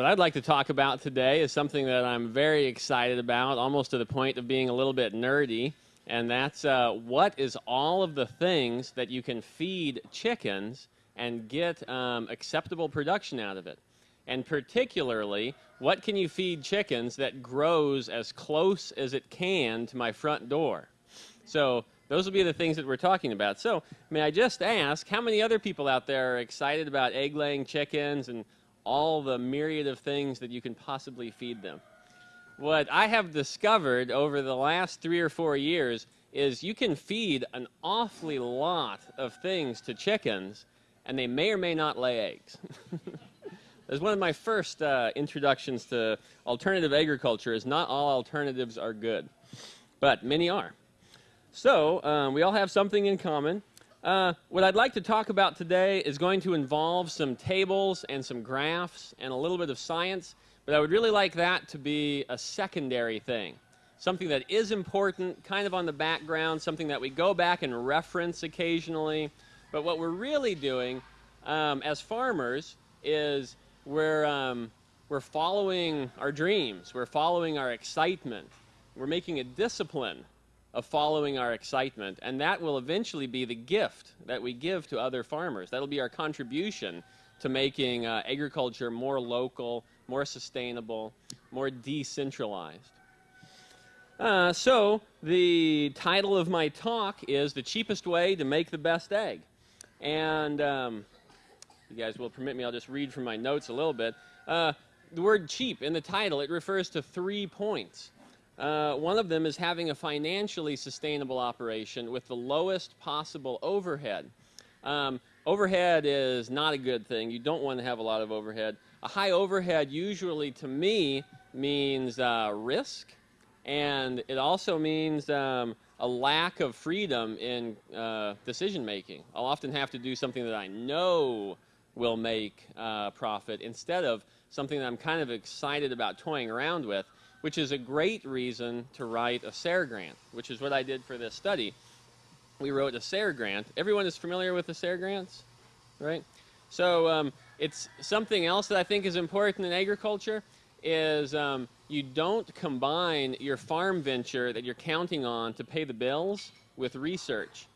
What I'd like to talk about today is something that I'm very excited about, almost to the point of being a little bit nerdy, and that's uh, what is all of the things that you can feed chickens and get um, acceptable production out of it. And particularly, what can you feed chickens that grows as close as it can to my front door? So those will be the things that we're talking about. So may I just ask, how many other people out there are excited about egg-laying chickens and all the myriad of things that you can possibly feed them? What I have discovered over the last three or four years is you can feed an awfully lot of things to chickens, and they may or may not lay eggs. As one of my first uh, introductions to alternative agriculture is not all alternatives are good, but many are. So um, we all have something in common. Uh, what I'd like to talk about today is going to involve some tables and some graphs and a little bit of science, but I would really like that to be a secondary thing. Something that is important, kind of on the background, something that we go back and reference occasionally. But what we're really doing um, as farmers is we're, um, we're following our dreams, we're following our excitement, we're making a discipline of following our excitement, and that will eventually be the gift that we give to other farmers. That'll be our contribution to making uh, agriculture more local, more sustainable, more decentralized. Uh, so, the title of my talk is The Cheapest Way to Make the Best Egg. And um, you guys will permit me, I'll just read from my notes a little bit. Uh, the word cheap in the title, it refers to three points. Uh, one of them is having a financially sustainable operation with the lowest possible overhead. Um, overhead is not a good thing. You don't want to have a lot of overhead. A high overhead usually, to me, means uh, risk, and it also means um, a lack of freedom in uh, decision making. I'll often have to do something that I know will make uh, profit instead of something that I'm kind of excited about toying around with which is a great reason to write a SARE grant, which is what I did for this study. We wrote a SARE grant. Everyone is familiar with the SARE grants, right? So um, it's something else that I think is important in agriculture is um, you don't combine your farm venture that you're counting on to pay the bills with research.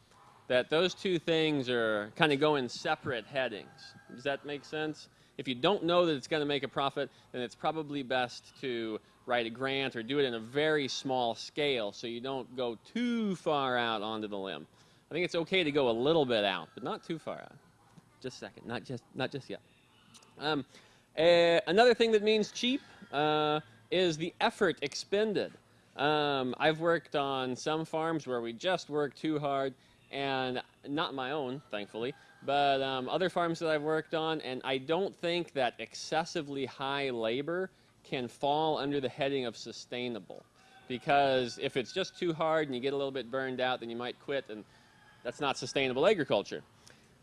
That those two things are kind of go in separate headings. Does that make sense? If you don't know that it's going to make a profit, then it's probably best to write a grant or do it in a very small scale so you don't go too far out onto the limb. I think it's okay to go a little bit out, but not too far out. Just a second, not just, not just yet. Um, uh, another thing that means cheap uh, is the effort expended. Um, I've worked on some farms where we just work too hard, and not my own, thankfully, but um, other farms that I've worked on, and I don't think that excessively high labor can fall under the heading of sustainable. Because if it's just too hard and you get a little bit burned out, then you might quit, and that's not sustainable agriculture.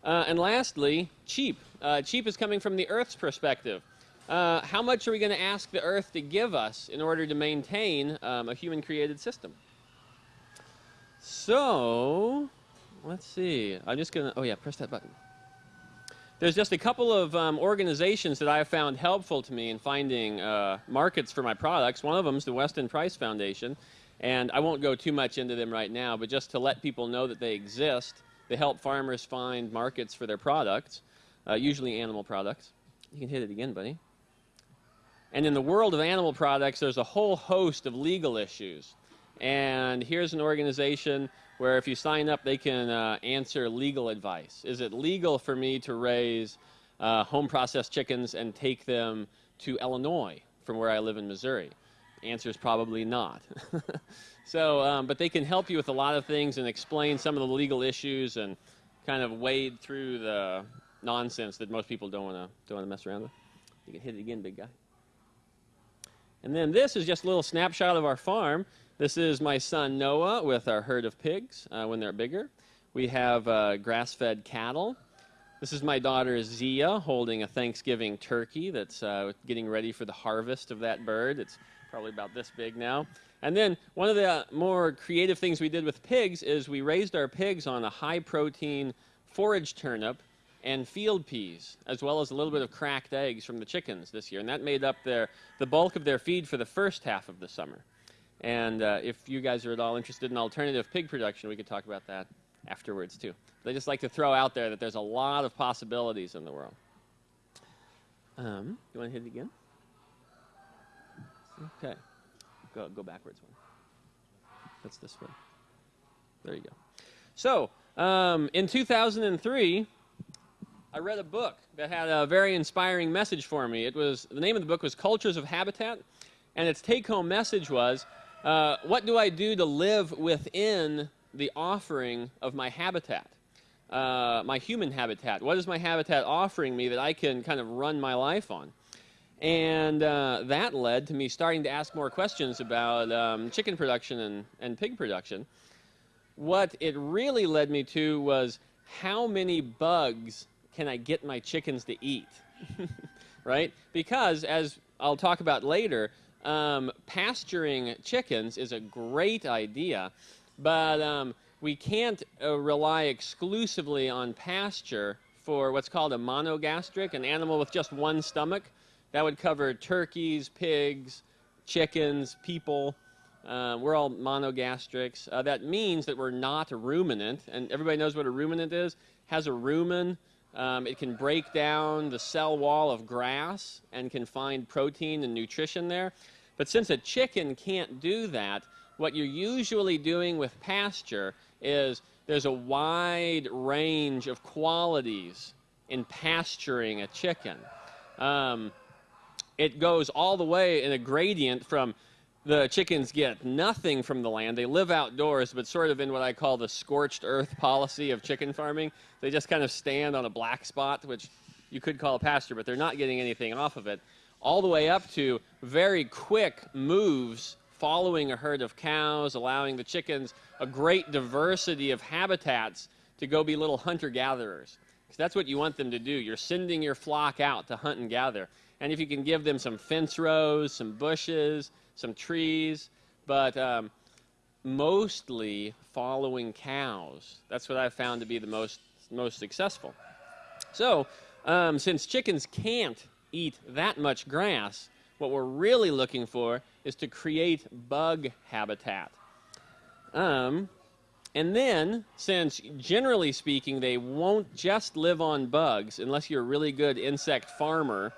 Uh, and lastly, cheap. Uh, cheap is coming from the Earth's perspective. Uh, how much are we going to ask the Earth to give us in order to maintain um, a human-created system? So, let's see. I'm just going to, oh yeah, press that button. There's just a couple of um, organizations that I have found helpful to me in finding uh, markets for my products. One of them is the Weston Price Foundation, and I won't go too much into them right now, but just to let people know that they exist, they help farmers find markets for their products, uh, usually animal products. You can hit it again, buddy. And in the world of animal products, there's a whole host of legal issues. And here's an organization where if you sign up, they can uh, answer legal advice. Is it legal for me to raise uh, home processed chickens and take them to Illinois from where I live in Missouri? Answer is probably not. so, um, but they can help you with a lot of things and explain some of the legal issues and kind of wade through the nonsense that most people don't want to don't want to mess around with. You can hit it again, big guy. And then this is just a little snapshot of our farm. This is my son Noah with our herd of pigs uh, when they're bigger. We have uh, grass-fed cattle. This is my daughter Zia holding a Thanksgiving turkey that's uh, getting ready for the harvest of that bird. It's probably about this big now. And then one of the more creative things we did with pigs is we raised our pigs on a high-protein forage turnip and field peas, as well as a little bit of cracked eggs from the chickens this year. And that made up their, the bulk of their feed for the first half of the summer. And uh, if you guys are at all interested in alternative pig production, we could talk about that afterwards too. I just like to throw out there that there's a lot of possibilities in the world. Um, you want to hit it again? Okay. Go, go backwards one. That's this one. There you go. So, um, in 2003, I read a book that had a very inspiring message for me. It was the name of the book was Cultures of Habitat, and its take-home message was, uh, "What do I do to live within the offering of my habitat, uh, my human habitat? What is my habitat offering me that I can kind of run my life on?" And uh, that led to me starting to ask more questions about um, chicken production and, and pig production. What it really led me to was how many bugs can I get my chickens to eat? right? Because, as I'll talk about later, um, pasturing chickens is a great idea, but um, we can't uh, rely exclusively on pasture for what's called a monogastric, an animal with just one stomach. That would cover turkeys, pigs, chickens, people. Uh, we're all monogastrics. Uh, that means that we're not a ruminant, and everybody knows what a ruminant is. Has a rumen. Um, it can break down the cell wall of grass and can find protein and nutrition there. But since a chicken can't do that, what you're usually doing with pasture is there's a wide range of qualities in pasturing a chicken. Um, it goes all the way in a gradient from the chickens get nothing from the land. They live outdoors, but sort of in what I call the scorched earth policy of chicken farming. They just kind of stand on a black spot, which you could call a pasture, but they're not getting anything off of it. All the way up to very quick moves following a herd of cows, allowing the chickens a great diversity of habitats to go be little hunter gatherers. Because that's what you want them to do. You're sending your flock out to hunt and gather. And if you can give them some fence rows, some bushes, some trees, but um, mostly following cows. That's what I've found to be the most, most successful. So, um, since chickens can't eat that much grass, what we're really looking for is to create bug habitat. Um, and then, since generally speaking, they won't just live on bugs unless you're a really good insect farmer,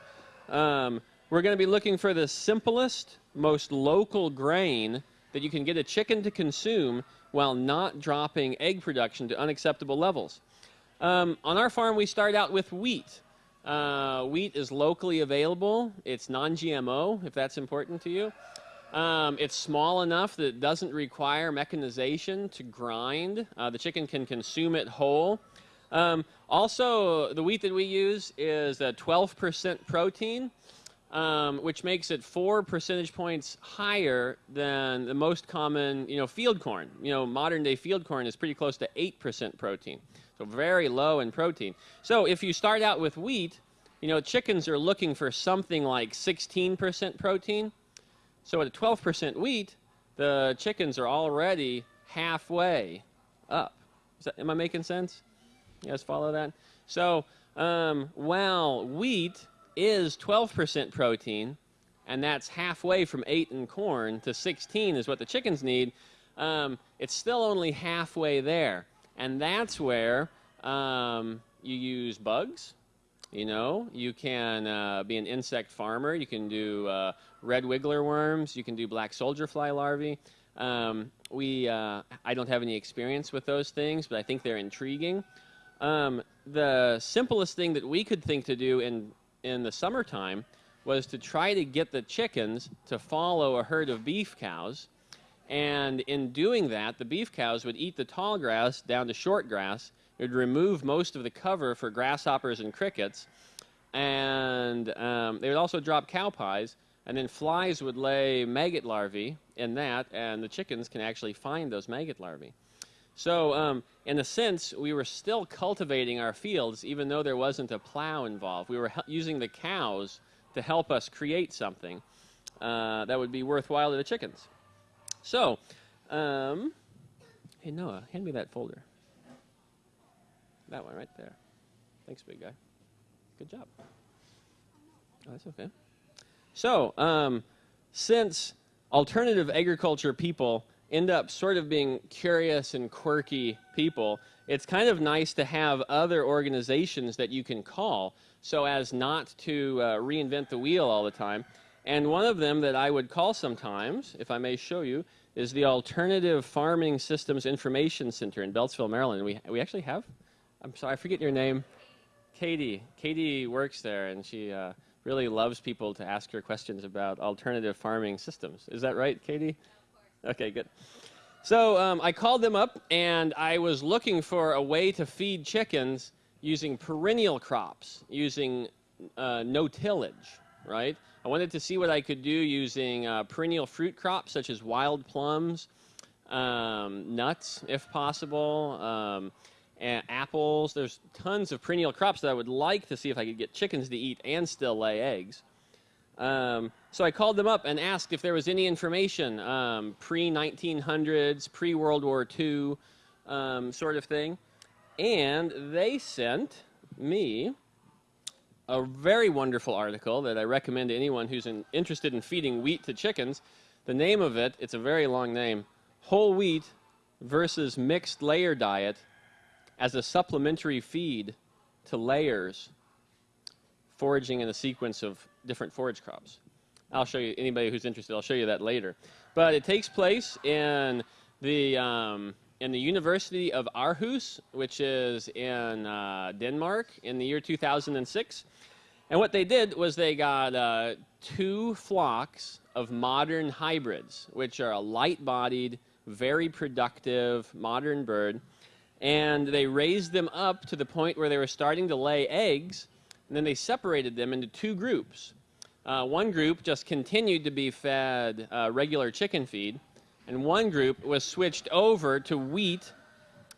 um, we're going to be looking for the simplest, most local grain that you can get a chicken to consume while not dropping egg production to unacceptable levels. Um, on our farm, we start out with wheat. Uh, wheat is locally available. It's non-GMO, if that's important to you. Um, it's small enough that it doesn't require mechanization to grind. Uh, the chicken can consume it whole. Um, also, the wheat that we use is a 12% protein, um, which makes it four percentage points higher than the most common, you know, field corn. You know, modern day field corn is pretty close to 8% protein, so very low in protein. So if you start out with wheat, you know, chickens are looking for something like 16% protein. So at a 12% wheat, the chickens are already halfway up. That, am I making sense? You guys follow that? So, um, while wheat is 12% protein, and that's halfway from 8 in corn to 16 is what the chickens need, um, it's still only halfway there. And that's where um, you use bugs. You know, you can uh, be an insect farmer. You can do uh, red wiggler worms. You can do black soldier fly larvae. Um, we, uh, I don't have any experience with those things, but I think they're intriguing. Um, the simplest thing that we could think to do in, in the summertime was to try to get the chickens to follow a herd of beef cows. And in doing that, the beef cows would eat the tall grass down to short grass. It would remove most of the cover for grasshoppers and crickets. And um, they would also drop cow pies. And then flies would lay maggot larvae in that, and the chickens can actually find those maggot larvae. So, um, in a sense, we were still cultivating our fields even though there wasn't a plow involved. We were using the cows to help us create something uh, that would be worthwhile to the chickens. So, um, hey Noah, hand me that folder. That one right there. Thanks, big guy. Good job. Oh, that's okay. So, um, since alternative agriculture people end up sort of being curious and quirky people, it's kind of nice to have other organizations that you can call so as not to uh, reinvent the wheel all the time. And one of them that I would call sometimes, if I may show you, is the Alternative Farming Systems Information Center in Beltsville, Maryland. We, we actually have, I'm sorry, I forget your name. Katie. Katie works there, and she uh, really loves people to ask her questions about alternative farming systems. Is that right, Katie? Okay, good. So um, I called them up, and I was looking for a way to feed chickens using perennial crops, using uh, no tillage, right? I wanted to see what I could do using uh, perennial fruit crops such as wild plums, um, nuts, if possible, um, apples. There's tons of perennial crops that I would like to see if I could get chickens to eat and still lay eggs. Um, so I called them up and asked if there was any information, um, pre 1900s, pre World War II um, sort of thing. And they sent me a very wonderful article that I recommend to anyone who's in, interested in feeding wheat to chickens. The name of it, it's a very long name Whole Wheat versus Mixed Layer Diet as a Supplementary Feed to Layers Foraging in a Sequence of different forage crops. I'll show you, anybody who's interested, I'll show you that later. But it takes place in the, um, in the University of Aarhus, which is in uh, Denmark, in the year 2006. And what they did was they got uh, two flocks of modern hybrids, which are a light bodied, very productive modern bird. And they raised them up to the point where they were starting to lay eggs. And then they separated them into two groups. Uh, one group just continued to be fed uh, regular chicken feed, and one group was switched over to wheat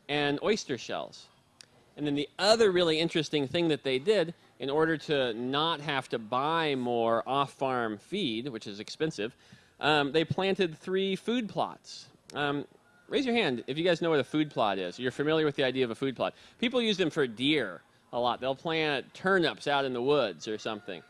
and oyster shells. And then the other really interesting thing that they did, in order to not have to buy more off farm feed, which is expensive, um, they planted three food plots. Um, raise your hand if you guys know what a food plot is. You're familiar with the idea of a food plot. People use them for deer a lot. They'll plant turnips out in the woods or something.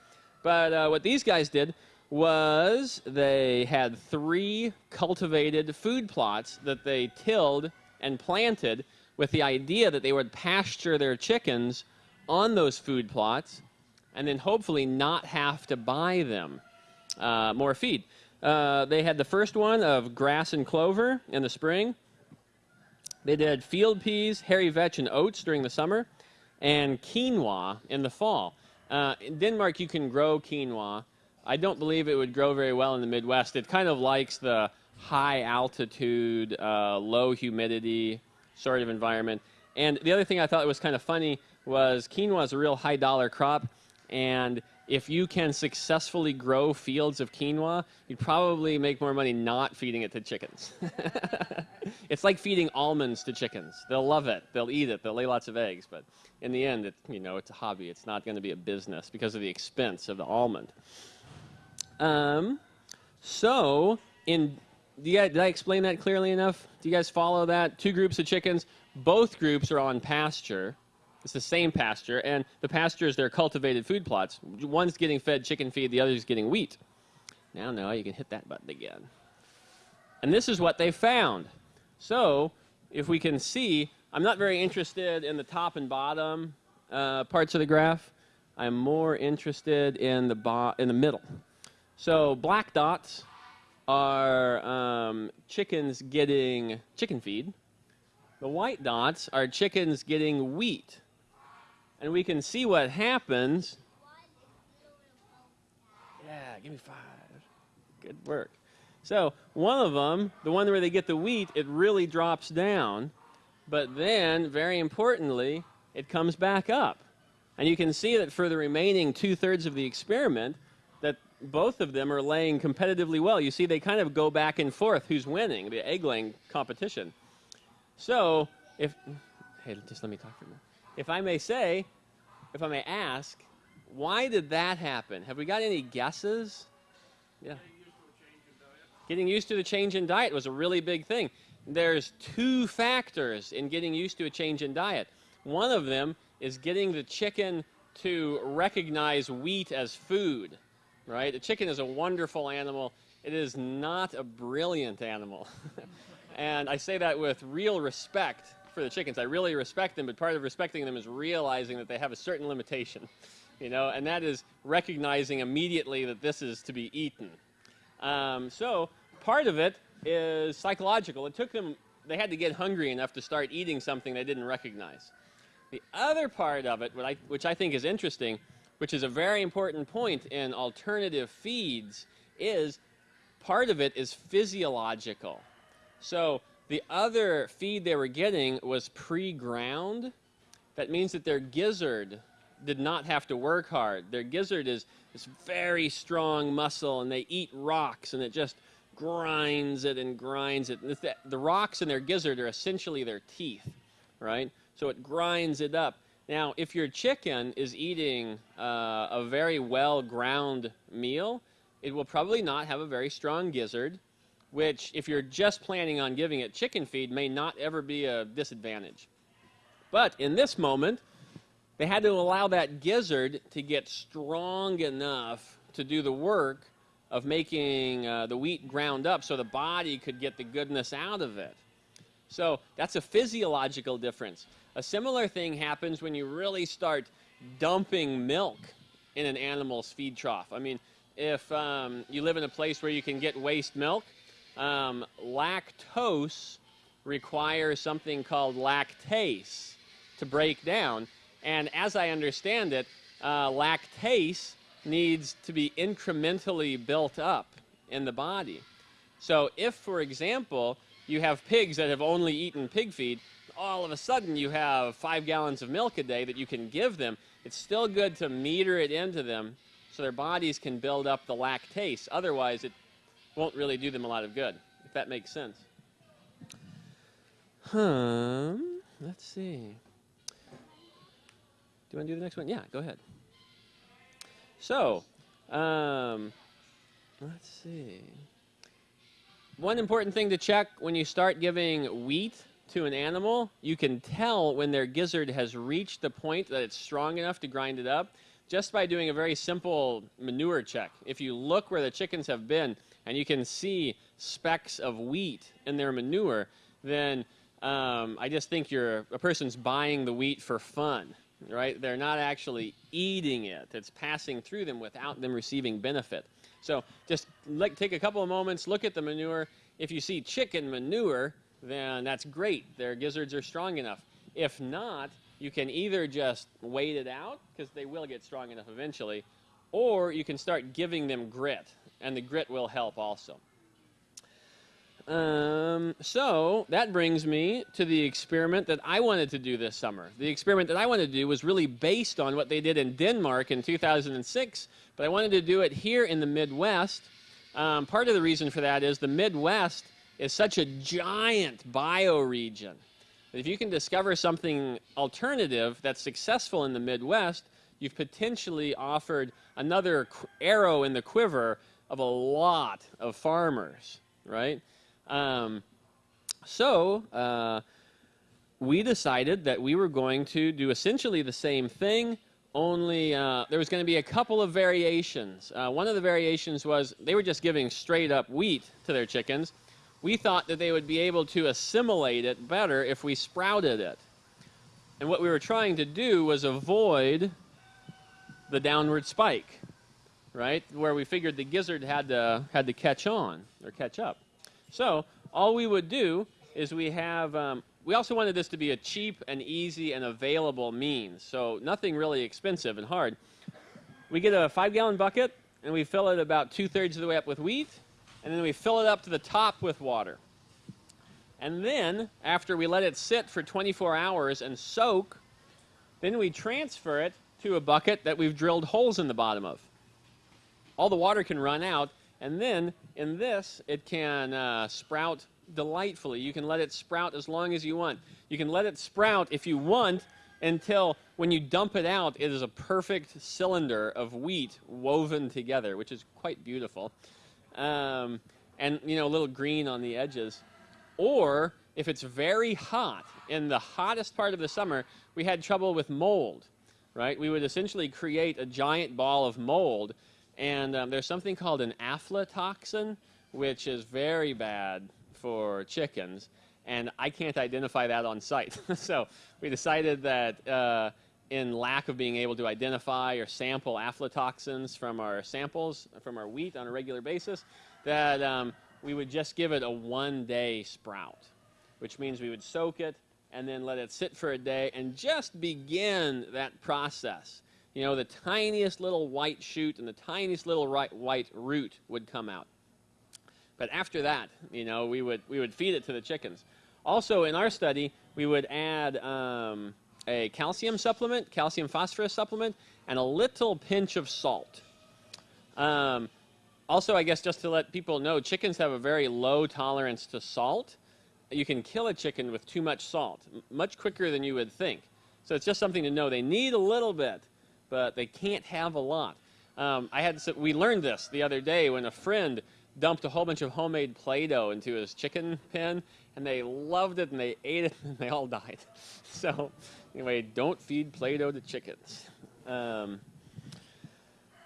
But uh, what these guys did was they had three cultivated food plots that they tilled and planted with the idea that they would pasture their chickens on those food plots and then hopefully not have to buy them uh, more feed. Uh, they had the first one of grass and clover in the spring. They did field peas, hairy vetch, and oats during the summer, and quinoa in the fall. Uh, in Denmark, you can grow quinoa. I don't believe it would grow very well in the Midwest. It kind of likes the high altitude, uh, low humidity sort of environment. And the other thing I thought was kind of funny was quinoa is a real high dollar crop, and if you can successfully grow fields of quinoa, you'd probably make more money not feeding it to chickens. it's like feeding almonds to chickens. They'll love it. They'll eat it. They'll lay lots of eggs. But in the end, it, you know, it's a hobby. It's not going to be a business because of the expense of the almond. Um, so, in guys, did I explain that clearly enough? Do you guys follow that? Two groups of chickens. Both groups are on pasture. It's the same pasture, and the pasture is their cultivated food plots. One's getting fed chicken feed, the other's getting wheat. Now, now you can hit that button again. And this is what they found. So, if we can see, I'm not very interested in the top and bottom uh, parts of the graph. I'm more interested in the, in the middle. So, black dots are um, chickens getting chicken feed. The white dots are chickens getting wheat and we can see what happens. Yeah, give me five. Good work. So one of them, the one where they get the wheat, it really drops down, but then, very importantly, it comes back up. And you can see that for the remaining two-thirds of the experiment, that both of them are laying competitively well. You see they kind of go back and forth who's winning, the egg-laying competition. So, if, hey, just let me talk for a minute if I may say, if I may ask, why did that happen? Have we got any guesses? Yeah. Getting used to the change in diet was a really big thing. There's two factors in getting used to a change in diet. One of them is getting the chicken to recognize wheat as food, right? The chicken is a wonderful animal. It is not a brilliant animal. and I say that with real respect for the chickens. I really respect them, but part of respecting them is realizing that they have a certain limitation, you know, and that is recognizing immediately that this is to be eaten. Um, so part of it is psychological. It took them, they had to get hungry enough to start eating something they didn't recognize. The other part of it, I, which I think is interesting, which is a very important point in alternative feeds, is part of it is physiological. So the other feed they were getting was pre-ground. That means that their gizzard did not have to work hard. Their gizzard is this very strong muscle, and they eat rocks, and it just grinds it and grinds it. The rocks in their gizzard are essentially their teeth, right? So it grinds it up. Now, if your chicken is eating uh, a very well ground meal, it will probably not have a very strong gizzard, which, if you're just planning on giving it chicken feed, may not ever be a disadvantage. But in this moment, they had to allow that gizzard to get strong enough to do the work of making uh, the wheat ground up so the body could get the goodness out of it. So that's a physiological difference. A similar thing happens when you really start dumping milk in an animal's feed trough. I mean, if um, you live in a place where you can get waste milk, um, lactose requires something called lactase to break down. And as I understand it, uh, lactase needs to be incrementally built up in the body. So if, for example, you have pigs that have only eaten pig feed, all of a sudden you have five gallons of milk a day that you can give them. It's still good to meter it into them so their bodies can build up the lactase. Otherwise, it won't really do them a lot of good, if that makes sense. Hmm, let's see. Do you want to do the next one? Yeah, go ahead. So, um, let's see. One important thing to check when you start giving wheat to an animal, you can tell when their gizzard has reached the point that it's strong enough to grind it up just by doing a very simple manure check. If you look where the chickens have been and you can see specks of wheat in their manure, then um, I just think you're a person's buying the wheat for fun, right? They're not actually eating it. It's passing through them without them receiving benefit. So just take a couple of moments, look at the manure. If you see chicken manure, then that's great. Their gizzards are strong enough. If not, you can either just wait it out, because they will get strong enough eventually, or you can start giving them grit, and the grit will help also. Um, so that brings me to the experiment that I wanted to do this summer. The experiment that I wanted to do was really based on what they did in Denmark in 2006, but I wanted to do it here in the Midwest. Um, part of the reason for that is the Midwest is such a giant bioregion. That if you can discover something alternative that's successful in the Midwest, you've potentially offered another arrow in the quiver of a lot of farmers, right? Um, so uh, we decided that we were going to do essentially the same thing, only uh, there was going to be a couple of variations. Uh, one of the variations was they were just giving straight up wheat to their chickens. We thought that they would be able to assimilate it better if we sprouted it. And what we were trying to do was avoid the downward spike, right? Where we figured the gizzard had to, had to catch on or catch up. So all we would do is we have, um, we also wanted this to be a cheap and easy and available means. So nothing really expensive and hard. We get a five gallon bucket and we fill it about two thirds of the way up with wheat and then we fill it up to the top with water. And then, after we let it sit for 24 hours and soak, then we transfer it to a bucket that we've drilled holes in the bottom of. All the water can run out, and then in this, it can uh, sprout delightfully. You can let it sprout as long as you want. You can let it sprout if you want until when you dump it out, it is a perfect cylinder of wheat woven together, which is quite beautiful. Um, and, you know, a little green on the edges. Or if it's very hot, in the hottest part of the summer, we had trouble with mold, right? We would essentially create a giant ball of mold, and um, there's something called an aflatoxin, which is very bad for chickens, and I can't identify that on site. so we decided that uh, in lack of being able to identify or sample aflatoxins from our samples, from our wheat on a regular basis, that um, we would just give it a one-day sprout, which means we would soak it and then let it sit for a day and just begin that process. You know, the tiniest little white shoot and the tiniest little white root would come out. But after that, you know, we would, we would feed it to the chickens. Also, in our study, we would add um, a calcium supplement, calcium phosphorus supplement, and a little pinch of salt. Um, also, I guess just to let people know, chickens have a very low tolerance to salt. You can kill a chicken with too much salt, much quicker than you would think. So it's just something to know. They need a little bit, but they can't have a lot. Um, I had we learned this the other day when a friend dumped a whole bunch of homemade Play-Doh into his chicken pen, and they loved it and they ate it and they all died. So anyway, don't feed Play-Doh to chickens. Um,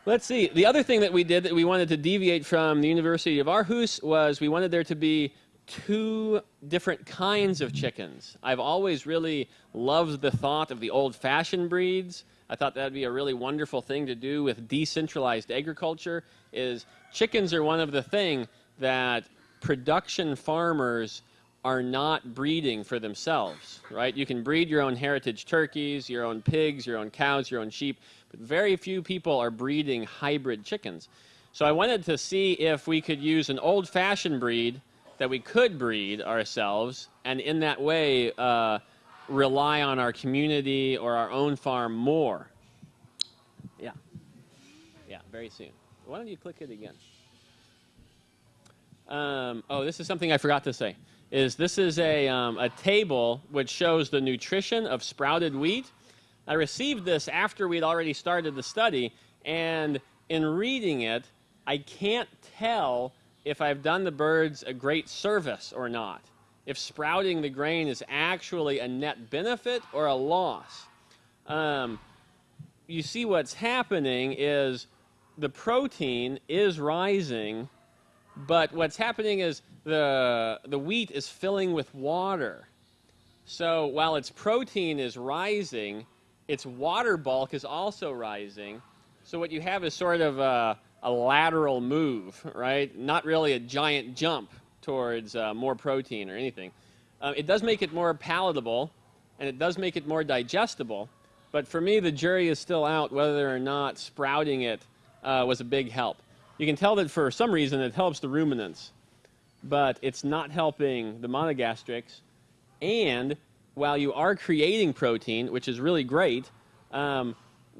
let's see. The other thing that we did that we wanted to deviate from the University of Aarhus was we wanted there to be two different kinds of chickens. I've always really loved the thought of the old-fashioned breeds. I thought that'd be a really wonderful thing to do with decentralized agriculture is chickens are one of the thing that production farmers are not breeding for themselves, right? You can breed your own heritage turkeys, your own pigs, your own cows, your own sheep, but very few people are breeding hybrid chickens. So I wanted to see if we could use an old-fashioned breed that we could breed ourselves, and in that way uh, rely on our community or our own farm more. Yeah. Yeah, very soon. Why don't you click it again? Um, oh, this is something I forgot to say. Is this is a, um, a table which shows the nutrition of sprouted wheat. I received this after we'd already started the study, and in reading it, I can't tell if I've done the birds a great service or not. If sprouting the grain is actually a net benefit or a loss. Um, you see what's happening is the protein is rising, but what's happening is the, the wheat is filling with water. So while its protein is rising, its water bulk is also rising. So what you have is sort of a, a lateral move, right? Not really a giant jump towards uh, more protein or anything. Uh, it does make it more palatable, and it does make it more digestible. But for me, the jury is still out whether or not sprouting it uh, was a big help. You can tell that for some reason it helps the ruminants, but it's not helping the monogastrics. And while you are creating protein, which is really great, um,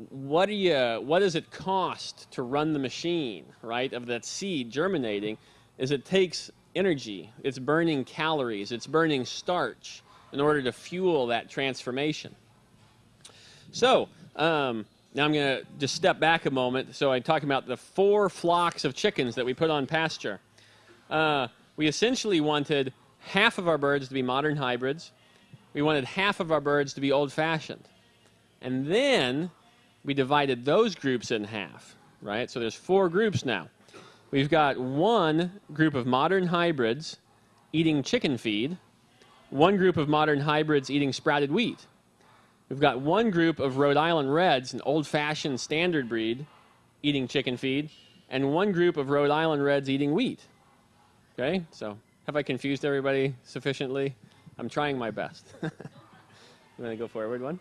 what do you what does it cost to run the machine right of that seed germinating is it takes energy it's burning calories it's burning starch in order to fuel that transformation so um, now I'm going to just step back a moment. So I'm talking about the four flocks of chickens that we put on pasture. Uh, we essentially wanted half of our birds to be modern hybrids. We wanted half of our birds to be old-fashioned. And then we divided those groups in half, right? So there's four groups now. We've got one group of modern hybrids eating chicken feed, one group of modern hybrids eating sprouted wheat, We've got one group of Rhode Island Reds, an old-fashioned standard breed, eating chicken feed, and one group of Rhode Island Reds eating wheat. Okay, so have I confused everybody sufficiently? I'm trying my best. you want to go forward one?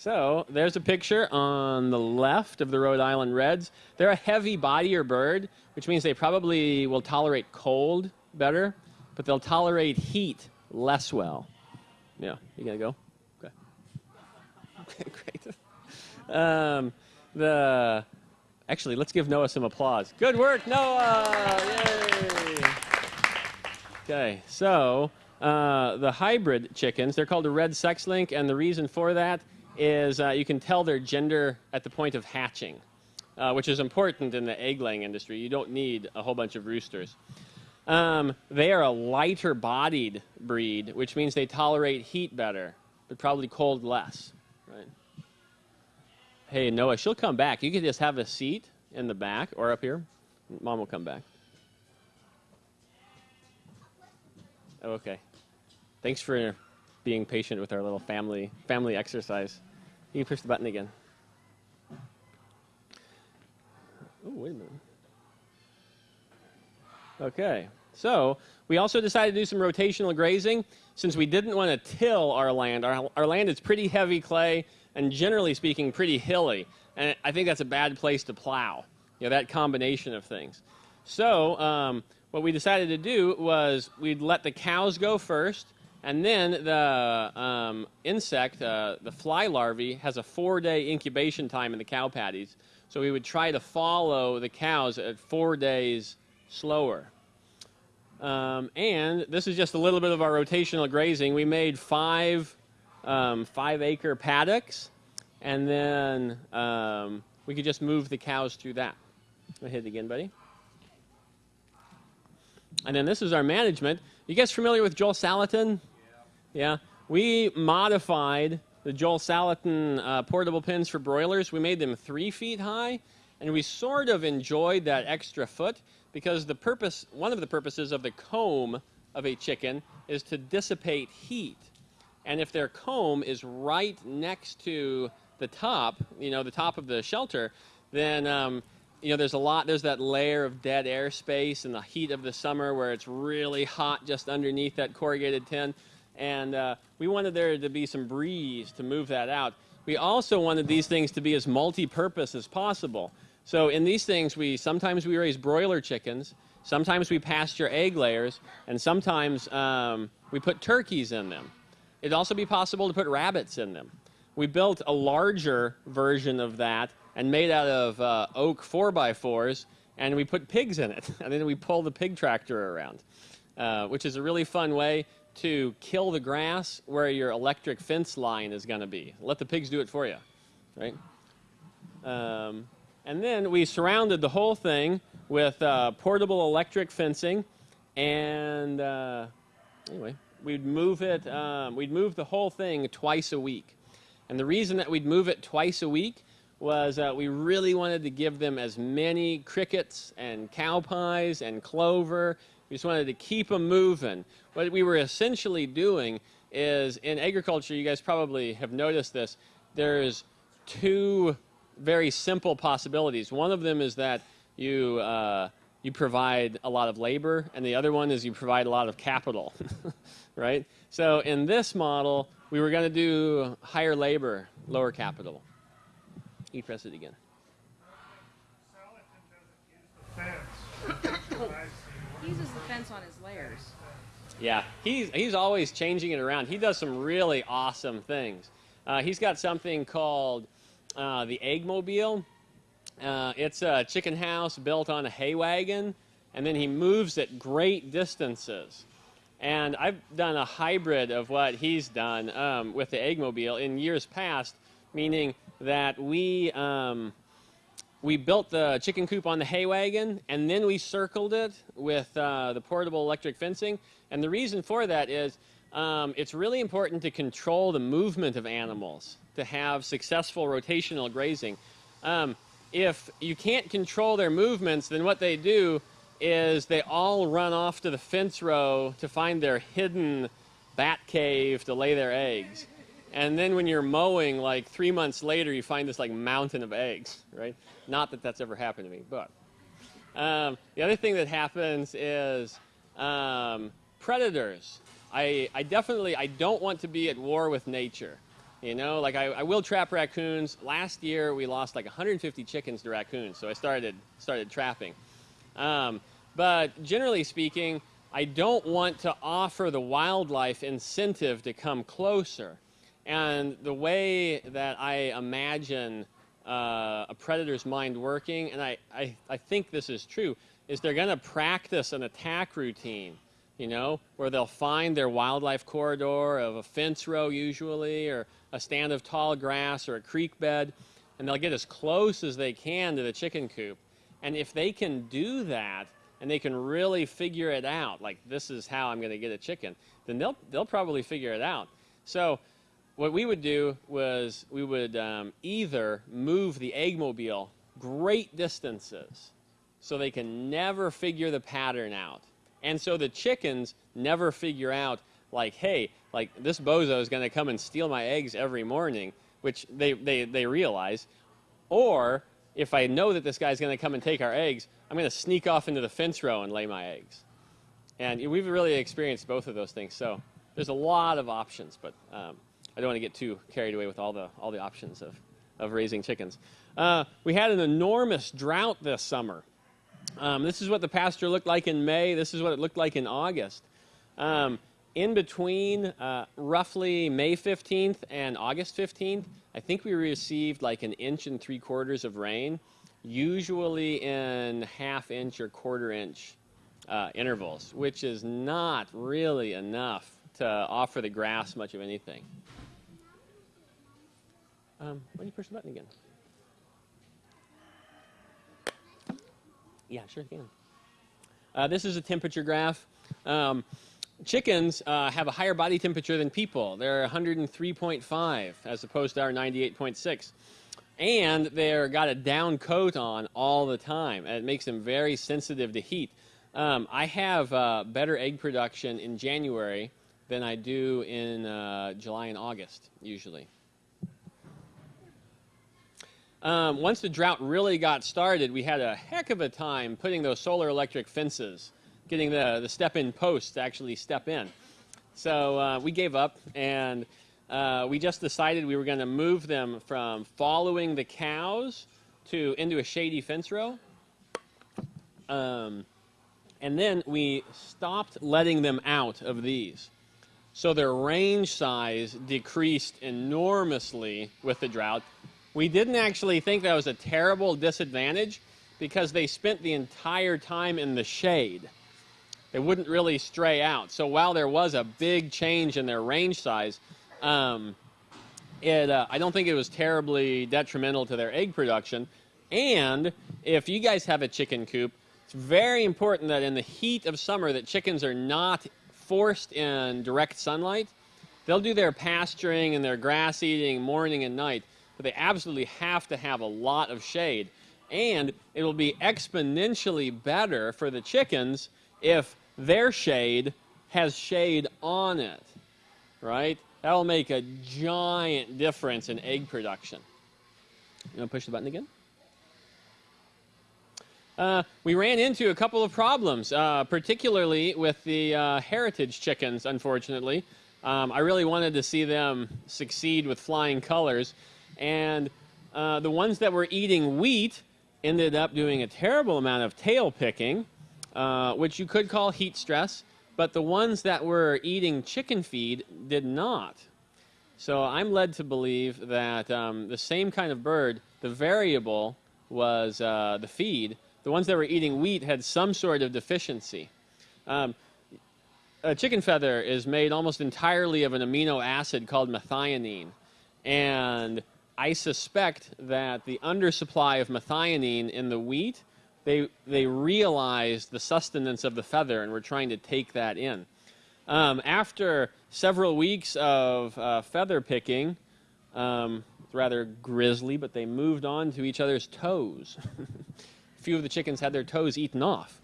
So there's a picture on the left of the Rhode Island Reds. They're a heavy bodier bird, which means they probably will tolerate cold better, but they'll tolerate heat less well. Yeah, you gonna go? Okay. Okay, great. Um, the actually, let's give Noah some applause. Good work, Noah! Yay! Okay, so uh, the hybrid chickens, they're called a red sex link, and the reason for that is uh, you can tell their gender at the point of hatching, uh, which is important in the egg laying industry. You don't need a whole bunch of roosters. Um, they are a lighter bodied breed, which means they tolerate heat better, but probably cold less. Right? Hey, Noah, she'll come back. You can just have a seat in the back or up here. Mom will come back. Okay. Thanks for being patient with our little family family exercise. You push the button again. Oh, wait a minute. Okay. So we also decided to do some rotational grazing since we didn't want to till our land. Our, our land is pretty heavy clay and generally speaking pretty hilly. And I think that's a bad place to plow, you know, that combination of things. So um, what we decided to do was we'd let the cows go first, and then the um, insect, uh, the fly larvae, has a four-day incubation time in the cow patties. So we would try to follow the cows at four days slower. Um, and this is just a little bit of our rotational grazing. We made five um, five acre paddocks, and then um, we could just move the cows through that. Hit it again, buddy. And then this is our management. You guys familiar with Joel Salatin? Yeah. We modified the Joel Salatin uh, portable pins for broilers. We made them three feet high, and we sort of enjoyed that extra foot because the purpose, one of the purposes of the comb of a chicken is to dissipate heat. And if their comb is right next to the top, you know, the top of the shelter, then um, you know there's a lot. There's that layer of dead air space in the heat of the summer where it's really hot just underneath that corrugated tin, and uh, we wanted there to be some breeze to move that out. We also wanted these things to be as multi-purpose as possible. So in these things, we sometimes we raise broiler chickens, sometimes we pasture egg layers, and sometimes um, we put turkeys in them. It'd also be possible to put rabbits in them. We built a larger version of that and made out of uh, oak 4x4s, and we put pigs in it. And then we pull the pig tractor around, uh, which is a really fun way to kill the grass where your electric fence line is going to be. Let the pigs do it for you, right? Um, and then we surrounded the whole thing with uh, portable electric fencing. And uh, anyway, we'd move it, um, we'd move the whole thing twice a week. And the reason that we'd move it twice a week was uh, we really wanted to give them as many crickets and cow pies and clover. We just wanted to keep them moving. What we were essentially doing is in agriculture, you guys probably have noticed this, there's two very simple possibilities. One of them is that you, uh, you provide a lot of labor, and the other one is you provide a lot of capital, right? So in this model, we were going to do higher labor, lower capital. You press it again. uses the fence on his layers. Yeah, he's, he's always changing it around. He does some really awesome things. Uh, he's got something called uh, the Eggmobile. Uh, it's a chicken house built on a hay wagon, and then he moves at great distances. And I've done a hybrid of what he's done um, with the Eggmobile in years past, meaning that we um, we built the chicken coop on the hay wagon, and then we circled it with uh, the portable electric fencing. And the reason for that is um, it's really important to control the movement of animals to have successful rotational grazing. Um, if you can't control their movements, then what they do is they all run off to the fence row to find their hidden bat cave to lay their eggs. And then when you're mowing, like three months later, you find this like mountain of eggs, right? Not that that's ever happened to me, but. Um, the other thing that happens is um, predators. I, I definitely, I don't want to be at war with nature. You know, like I, I will trap raccoons. Last year we lost like 150 chickens to raccoons, so I started started trapping. Um, but generally speaking, I don't want to offer the wildlife incentive to come closer. And the way that I imagine uh, a predator's mind working, and I, I, I think this is true, is they're going to practice an attack routine you know, where they'll find their wildlife corridor of a fence row usually, or a stand of tall grass or a creek bed, and they'll get as close as they can to the chicken coop. And if they can do that, and they can really figure it out, like this is how I'm going to get a chicken, then they'll they'll probably figure it out. So what we would do was we would um, either move the eggmobile great distances so they can never figure the pattern out. And so the chickens never figure out like, hey, like this bozo is going to come and steal my eggs every morning, which they, they, they realize. Or if I know that this guy's going to come and take our eggs, I'm going to sneak off into the fence row and lay my eggs. And we've really experienced both of those things. So there's a lot of options, but um, I don't want to get too carried away with all the, all the options of, of raising chickens. Uh, we had an enormous drought this summer. Um, this is what the pasture looked like in May. This is what it looked like in August. Um, in between uh, roughly May 15th and August 15th, I think we received like an inch and three quarters of rain, usually in half inch or quarter inch uh, intervals, which is not really enough to offer the grass much of anything. Um, why don't you push the button again? Yeah, sure can. Uh, this is a temperature graph. Um, chickens uh, have a higher body temperature than people. They're 103.5 as opposed to our 98.6. And they're got a down coat on all the time. And it makes them very sensitive to heat. Um, I have uh, better egg production in January than I do in uh, July and August, usually. Um, once the drought really got started, we had a heck of a time putting those solar electric fences, getting the, the step-in posts to actually step in. So uh, we gave up, and uh, we just decided we were going to move them from following the cows to into a shady fence row. Um, and then we stopped letting them out of these. So their range size decreased enormously with the drought. We didn't actually think that was a terrible disadvantage because they spent the entire time in the shade. They wouldn't really stray out. So while there was a big change in their range size, um, it, uh, I don't think it was terribly detrimental to their egg production. And if you guys have a chicken coop, it's very important that in the heat of summer that chickens are not forced in direct sunlight. They'll do their pasturing and their grass eating morning and night but they absolutely have to have a lot of shade. And it'll be exponentially better for the chickens if their shade has shade on it, right? That'll make a giant difference in egg production. You want to push the button again? Uh, we ran into a couple of problems, uh, particularly with the uh, heritage chickens, unfortunately. Um, I really wanted to see them succeed with flying colors. And uh, the ones that were eating wheat ended up doing a terrible amount of tail picking, uh, which you could call heat stress, but the ones that were eating chicken feed did not. So I'm led to believe that um, the same kind of bird, the variable was uh, the feed. The ones that were eating wheat had some sort of deficiency. Um, a chicken feather is made almost entirely of an amino acid called methionine. And I suspect that the undersupply of methionine in the wheat, they, they realized the sustenance of the feather and were trying to take that in. Um, after several weeks of uh, feather picking, um, rather grisly, but they moved on to each other's toes. a few of the chickens had their toes eaten off,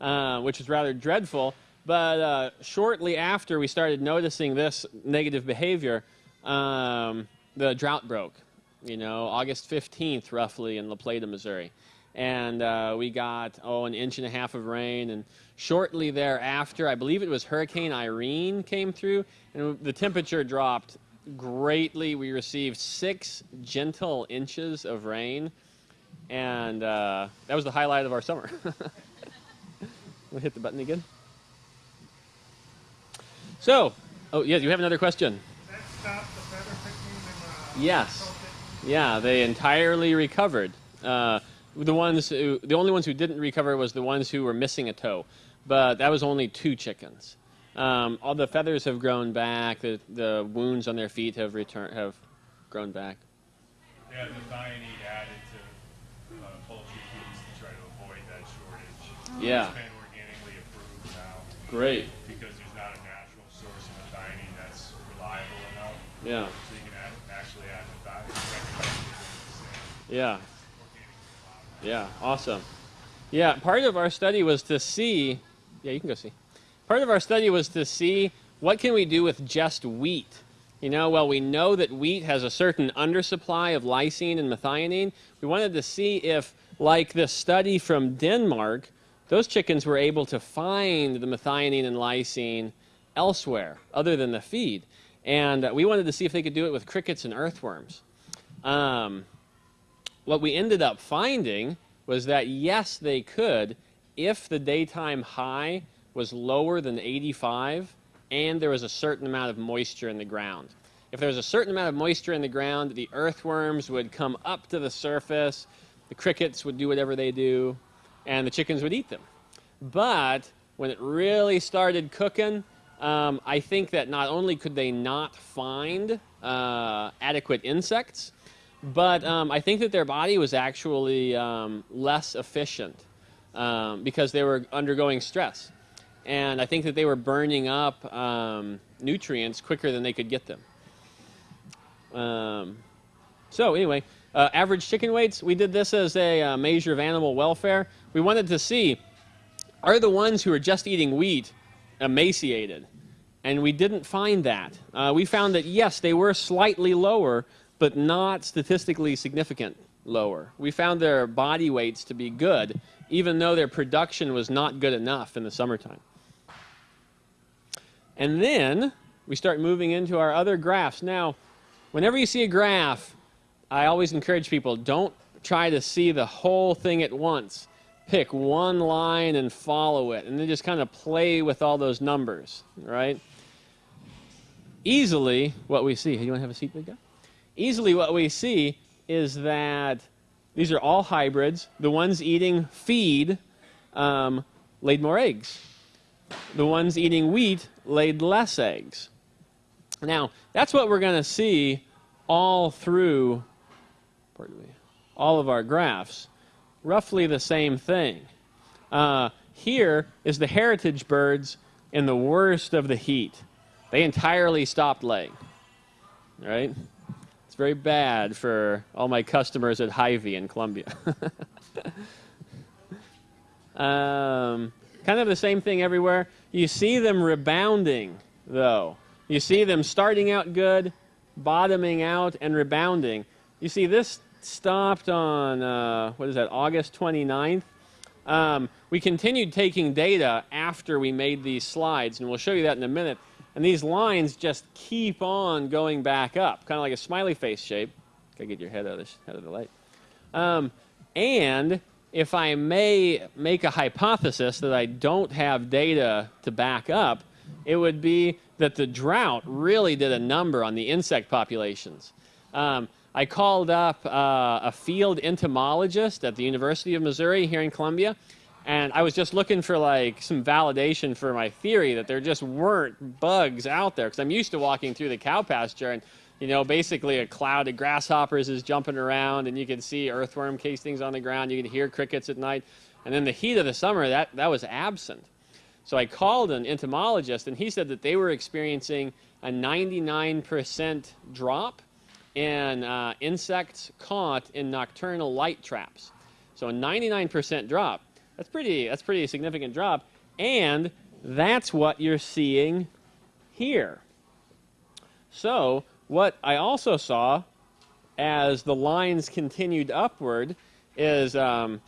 uh, which was rather dreadful. But uh, shortly after we started noticing this negative behavior, um, the drought broke you know, August 15th, roughly, in La Plata, Missouri. And uh, we got, oh, an inch and a half of rain. And shortly thereafter, I believe it was Hurricane Irene came through, and the temperature dropped greatly. We received six gentle inches of rain. And uh, that was the highlight of our summer. we'll hit the button again. So, oh, yeah, you have another question? Yes. Yeah, they entirely recovered. Uh, the ones who, the only ones who didn't recover was the ones who were missing a toe, but that was only two chickens. Um, all the feathers have grown back. The, the wounds on their feet have returned, have grown back. Yeah, the methionine added to uh, poultry feeds to try to avoid that shortage. Yeah. It's been Great. because there's not a natural source of methionine that's reliable enough. Yeah. So you can add, actually add methionine. Yeah. Yeah. Awesome. Yeah. Part of our study was to see. Yeah, you can go see. Part of our study was to see what can we do with just wheat. You know, well, we know that wheat has a certain undersupply of lysine and methionine. We wanted to see if, like this study from Denmark, those chickens were able to find the methionine and lysine elsewhere other than the feed. And uh, we wanted to see if they could do it with crickets and earthworms. Um, what we ended up finding was that yes, they could if the daytime high was lower than 85 and there was a certain amount of moisture in the ground. If there was a certain amount of moisture in the ground, the earthworms would come up to the surface, the crickets would do whatever they do, and the chickens would eat them. But when it really started cooking, um, I think that not only could they not find uh, adequate insects, but um, I think that their body was actually um, less efficient um, because they were undergoing stress. And I think that they were burning up um, nutrients quicker than they could get them. Um, so, anyway, uh, average chicken weights, we did this as a uh, measure of animal welfare. We wanted to see are the ones who are just eating wheat emaciated? And we didn't find that. Uh, we found that, yes, they were slightly lower, but not statistically significant lower. We found their body weights to be good, even though their production was not good enough in the summertime. And then we start moving into our other graphs. Now, whenever you see a graph, I always encourage people don't try to see the whole thing at once. Pick one line and follow it, and then just kind of play with all those numbers, right? Easily, what we see, you want to have a seat, big guy? Easily, what we see is that these are all hybrids. The ones eating feed um, laid more eggs. The ones eating wheat laid less eggs. Now, that's what we're going to see all through all of our graphs. Roughly the same thing. Uh, here is the heritage birds in the worst of the heat. They entirely stopped laying. Right? Very bad for all my customers at Hy-Vee in Columbia. um, kind of the same thing everywhere. You see them rebounding, though. You see them starting out good, bottoming out, and rebounding. You see, this stopped on, uh, what is that, August 29th. Um, we continued taking data after we made these slides, and we'll show you that in a minute. And these lines just keep on going back up, kind of like a smiley face shape. Gotta get your head out of the, head of the light. Um, and if I may make a hypothesis that I don't have data to back up, it would be that the drought really did a number on the insect populations. Um, I called up uh, a field entomologist at the University of Missouri here in Columbia, and I was just looking for like some validation for my theory that there just weren't bugs out there because I'm used to walking through the cow pasture and you know basically a cloud of grasshoppers is jumping around and you can see earthworm castings on the ground you can hear crickets at night and in the heat of the summer that that was absent so I called an entomologist and he said that they were experiencing a 99% drop in uh, insects caught in nocturnal light traps. So a 99% drop. That's pretty. That's pretty significant drop, and that's what you're seeing here. So what I also saw as the lines continued upward is um,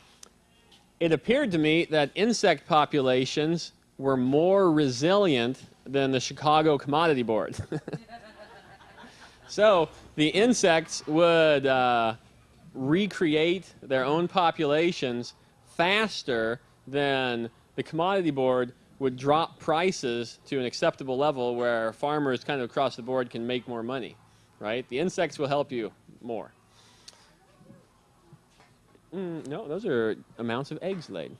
it appeared to me that insect populations were more resilient than the Chicago Commodity Board. so the insects would uh, recreate their own populations faster than the commodity board would drop prices to an acceptable level where farmers kind of across the board can make more money, right? The insects will help you more. Mm, no, those are amounts of eggs laid.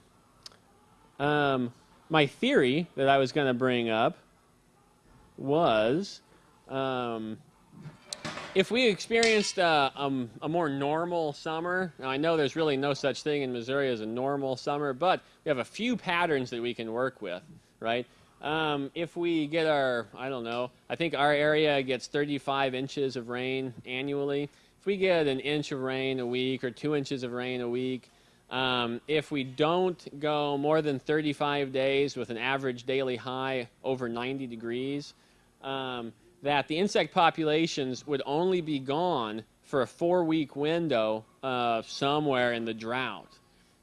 Um, my theory that I was going to bring up was um, if we experienced uh, um, a more normal summer, I know there's really no such thing in Missouri as a normal summer, but we have a few patterns that we can work with, right? Um, if we get our, I don't know, I think our area gets 35 inches of rain annually. If we get an inch of rain a week or two inches of rain a week, um, if we don't go more than 35 days with an average daily high over 90 degrees, um, that the insect populations would only be gone for a four week window uh, somewhere in the drought,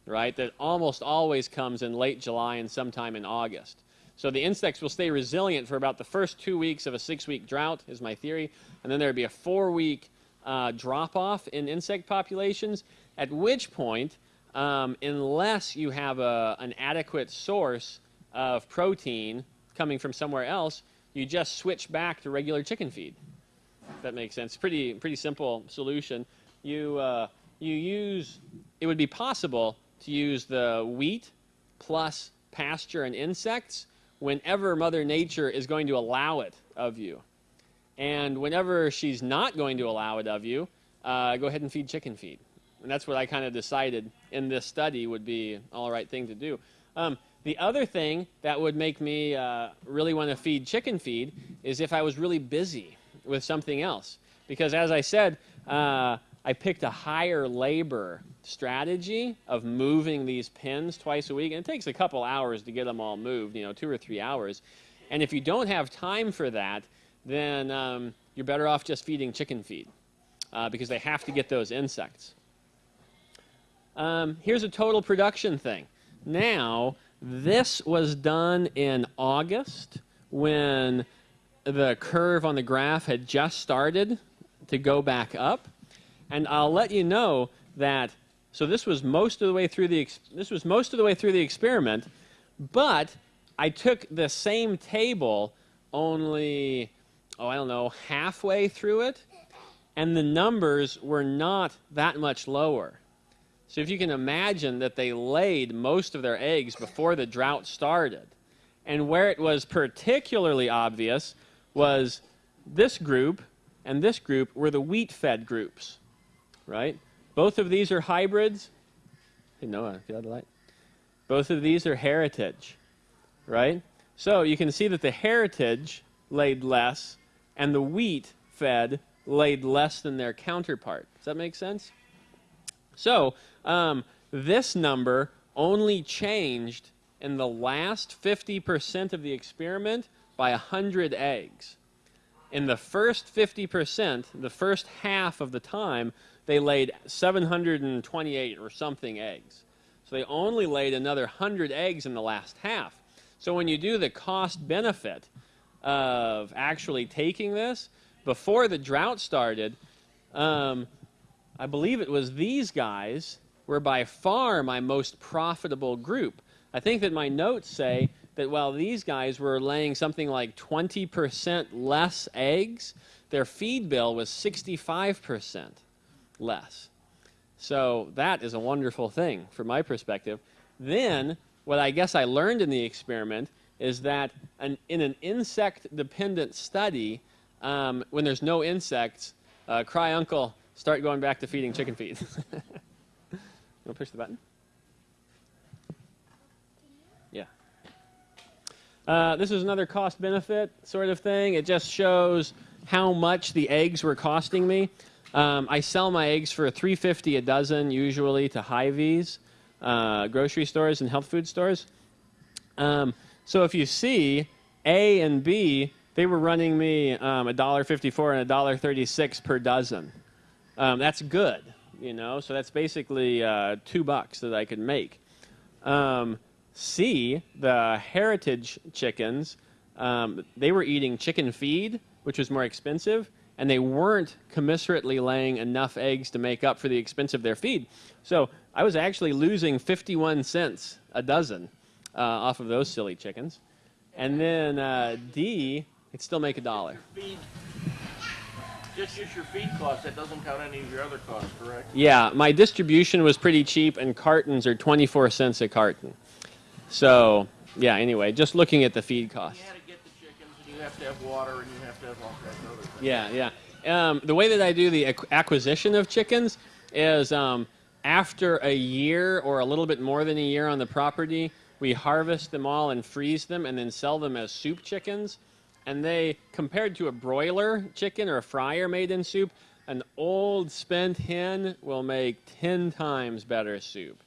right? That almost always comes in late July and sometime in August. So the insects will stay resilient for about the first two weeks of a six week drought, is my theory. And then there'd be a four week uh, drop off in insect populations, at which point, um, unless you have a, an adequate source of protein coming from somewhere else, you just switch back to regular chicken feed. If that makes sense. Pretty, pretty simple solution. You, uh, you use, it would be possible to use the wheat plus pasture and insects whenever Mother Nature is going to allow it of you. And whenever she's not going to allow it of you, uh, go ahead and feed chicken feed. And that's what I kind of decided in this study would be all right thing to do. Um, the other thing that would make me uh, really want to feed chicken feed is if I was really busy with something else. Because as I said, uh, I picked a higher labor strategy of moving these pins twice a week. And it takes a couple hours to get them all moved, you know, two or three hours. And if you don't have time for that, then um, you're better off just feeding chicken feed uh, because they have to get those insects. Um, here's a total production thing. Now, this was done in August when the curve on the graph had just started to go back up. And I'll let you know that so this was most of the way through the this was most of the way through the experiment, but I took the same table only oh I don't know halfway through it, and the numbers were not that much lower. So if you can imagine that they laid most of their eggs before the drought started, and where it was particularly obvious was this group and this group were the wheat-fed groups, right? Both of these are hybrids. Hey, Noah, get out the light. Both of these are heritage, right? So you can see that the heritage laid less and the wheat fed laid less than their counterpart. Does that make sense? So um, this number only changed in the last 50% of the experiment by 100 eggs. In the first 50%, the first half of the time, they laid 728 or something eggs. So they only laid another 100 eggs in the last half. So when you do the cost benefit of actually taking this, before the drought started, um, I believe it was these guys were by far my most profitable group. I think that my notes say that while these guys were laying something like 20% less eggs, their feed bill was 65% less. So that is a wonderful thing from my perspective. Then, what I guess I learned in the experiment is that an, in an insect-dependent study, um, when there's no insects, uh, cry uncle, start going back to feeding chicken feed. you want to push the button? Yeah. Uh, this is another cost-benefit sort of thing. It just shows how much the eggs were costing me. Um, I sell my eggs for 350 a dozen, usually to Hy-Vee's, uh, grocery stores and health food stores. Um, so if you see A and B, they were running me um, $1.54 and $1.36 per dozen. Um, that's good, you know. So that's basically uh, two bucks that I could make. Um, C, the heritage chickens, um, they were eating chicken feed, which was more expensive and they weren't commiserately laying enough eggs to make up for the expense of their feed. So I was actually losing 51 cents a dozen uh, off of those silly chickens. And then uh, D, it'd still make a dollar. Just use your feed cost. That doesn't count any of your other costs, correct? Yeah, my distribution was pretty cheap, and cartons are 24 cents a carton. So, yeah, anyway, just looking at the feed cost. You had to get the chickens, and you have to have water, and you have to have all kinds of other things. Yeah, yeah. Um, the way that I do the acquisition of chickens is um, after a year or a little bit more than a year on the property, We harvest them all and freeze them and then sell them as soup chickens. And they, compared to a broiler chicken or a fryer made in soup, an old spent hen will make 10 times better soup.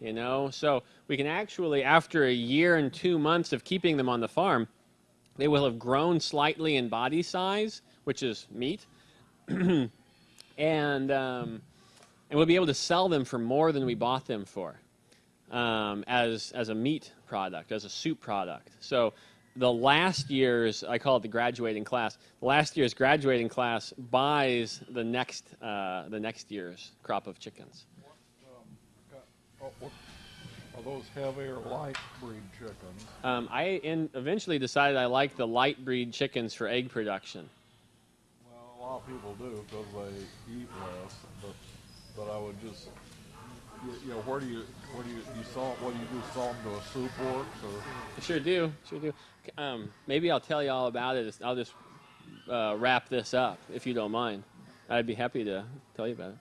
You know, so we can actually, after a year and two months of keeping them on the farm, they will have grown slightly in body size, which is meat, and um, and we'll be able to sell them for more than we bought them for, um, as as a meat product, as a soup product. So the last year's, I call it the graduating class. The last year's graduating class buys the next uh, the next year's crop of chickens. Oh, what- Are those heavy or light breed chickens? Um, I in, eventually decided I like the light breed chickens for egg production. Well, a lot of people do because they eat less, but, but I would just, you, you know, where do you, where do you, you salt, what do you do, salt them to a soup works or? I sure do, sure do. Um, maybe I'll tell you all about it. I'll just uh, wrap this up if you don't mind. I'd be happy to tell you about it.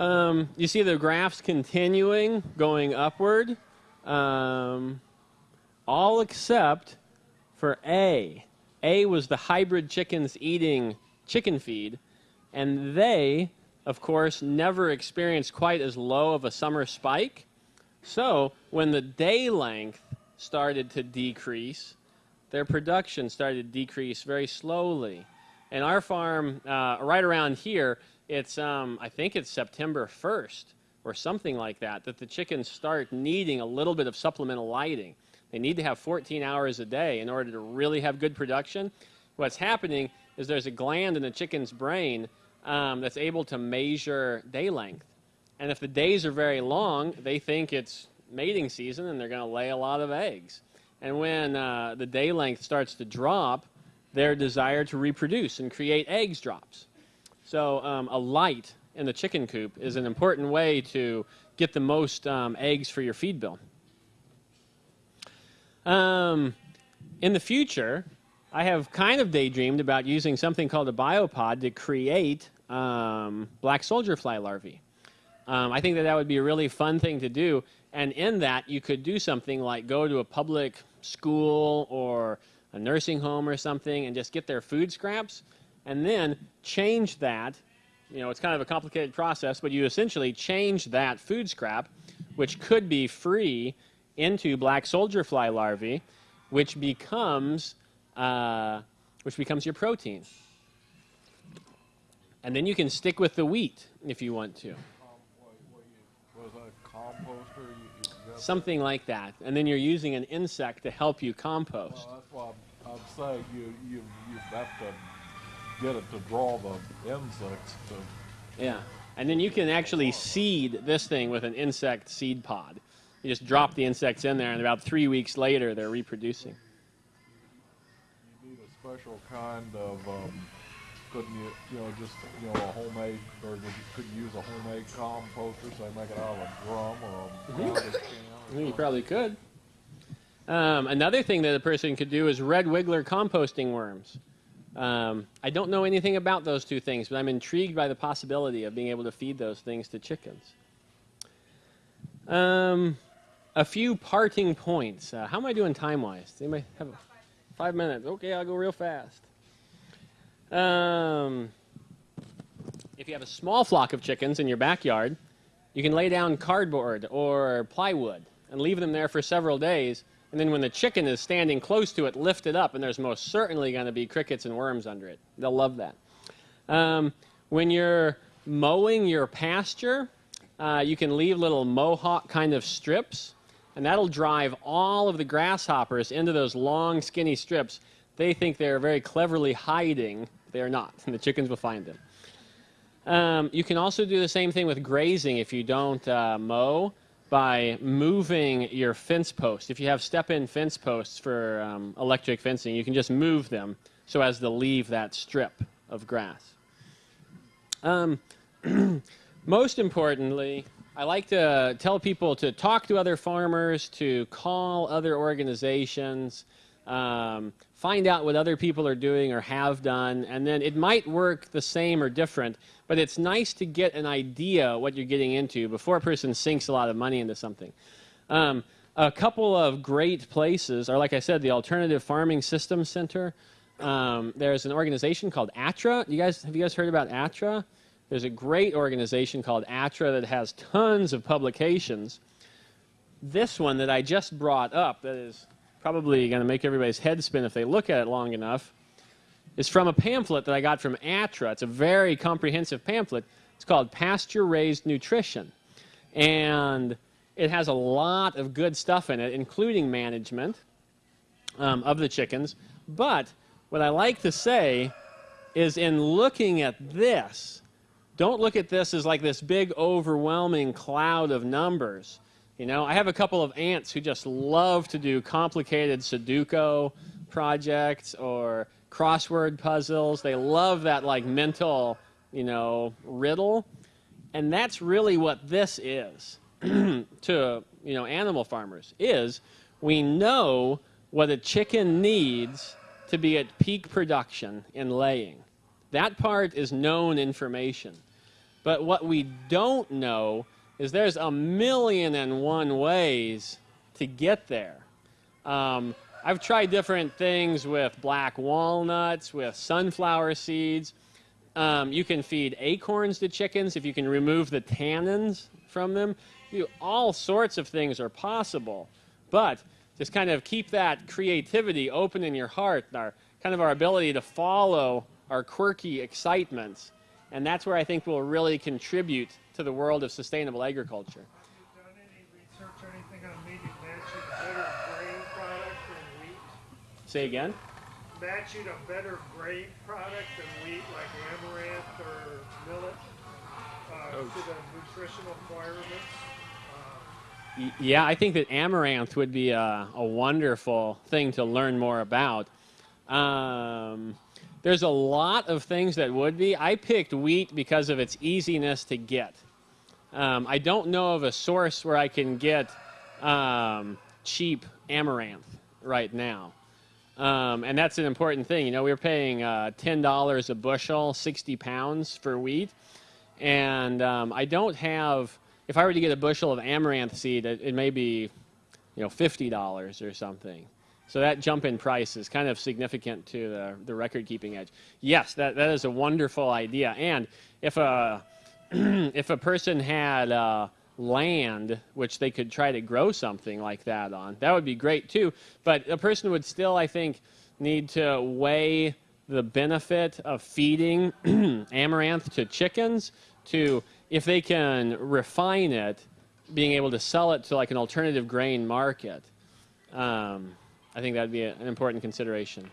Um, you see the graphs continuing, going upward, um, all except for A. A was the hybrid chickens eating chicken feed, and they, of course, never experienced quite as low of a summer spike. So when the day length started to decrease, their production started to decrease very slowly. And our farm, uh, right around here, it's um, I think it's September 1st or something like that that the chickens start needing a little bit of supplemental lighting. They need to have 14 hours a day in order to really have good production. What's happening is there's a gland in the chicken's brain um, that's able to measure day length. And if the days are very long, they think it's mating season and they're going to lay a lot of eggs. And when uh, the day length starts to drop, their desire to reproduce and create eggs drops. So um, a light in the chicken coop is an important way to get the most um, eggs for your feed bill. Um, in the future, I have kind of daydreamed about using something called a biopod to create um, black soldier fly larvae. Um, I think that that would be a really fun thing to do. And in that, you could do something like go to a public school or a nursing home or something and just get their food scraps and then change that. You know, it's kind of a complicated process, but you essentially change that food scrap, which could be free, into black soldier fly larvae, which becomes uh, which becomes your protein. And then you can stick with the wheat if you want to, Um, what, what you, was that a composter? You, you got, something like that. And then you're using an insect to help you compost. well, that's what I'm, I'm saying. You, you, you have to get it to draw the insects to. Yeah. And then you can actually seed this thing with an insect seed pod. You just drop the insects in there, and about three weeks later, they're reproducing. You need a special kind of, um, couldn't you, you know, just, you know, a homemade, or you, could you use a homemade composter, say make it out of a drum or a garbage can? I you probably could. Um, another thing that a person could do is red wiggler composting worms. Um, I don't know anything about those two things, but I'm intrigued by the possibility of being able to feed those things to chickens. Um, a few parting points. Uh, how am I doing time wise? Does anybody have a, five minutes? Okay, I'll go real fast. Um, if you have a small flock of chickens in your backyard, you can lay down cardboard or plywood and leave them there for several days. And then when the chicken is standing close to it, lift it up, and there's most certainly going to be crickets and worms under it. They'll love that. Um, when you're mowing your pasture, uh, you can leave little mohawk kind of strips, and that'll drive all of the grasshoppers into those long, skinny strips. They think they're very cleverly hiding. They are not, and the chickens will find them. Um, you can also do the same thing with grazing if you don't uh, mow by moving your fence posts. If you have step-in fence posts for um, electric fencing, you can just move them so as to leave that strip of grass. Um, most importantly, I like to tell people to talk to other farmers, to call other organizations, um, find out what other people are doing or have done, and then it might work the same or different, but it's nice to get an idea what you're getting into before a person sinks a lot of money into something. Um, a couple of great places are, like I said, the Alternative Farming Systems Center. Um, there's an organization called ATTRA. You guys, have you guys heard about ATTRA? There's a great organization called ATTRA that has tons of publications. This one that I just brought up, that is probably going to make everybody's head spin if they look at it long enough, is from a pamphlet that I got from ATTRA. It's a very comprehensive pamphlet. It's called Pasture Raised Nutrition. And it has a lot of good stuff in it, including management um, of the chickens. But what I like to say is in looking at this, don't look at this as like this big overwhelming cloud of numbers. You know, I have a couple of aunts who just love to do complicated Sudoku projects or crossword puzzles. They love that like mental, you know, riddle. And that's really what this is to, you know, animal farmers is we know what a chicken needs to be at peak production in laying. That part is known information. But what we don't know is there's a million and one ways to get there. Um, I've tried different things with black walnuts, with sunflower seeds. Um, you can feed acorns to chickens if you can remove the tannins from them. You, all sorts of things are possible. But just kind of keep that creativity open in your heart, our kind of our ability to follow our quirky excitements. And that's where I think we'll really contribute to the world of sustainable agriculture. Have you done any research or anything on maybe matching better grain product than wheat? Say again? Matching a better grain product than wheat, like amaranth or millet, uh, to the nutritional requirements? Uh, Yeah, I think that amaranth would be a, a wonderful thing to learn more about. Um, there's a lot of things that would be. I picked wheat because of its easiness to get. Um, I don't know of a source where I can get um, cheap amaranth right now. Um, and that's an important thing. You know, we were paying uh, $10 a bushel, 60 pounds for wheat. And um, I don't have, if I were to get a bushel of amaranth seed, it, it may be, you know, $50 or something. So that jump in price is kind of significant to the, the record keeping edge. Yes, that, that is a wonderful idea. And if a, if a person had uh, land which they could try to grow something like that on, that would be great too. But a person would still, I think, need to weigh the benefit of feeding amaranth to chickens to if they can refine it, being able to sell it to like an alternative grain market. Um, I think that'd be a, an important consideration.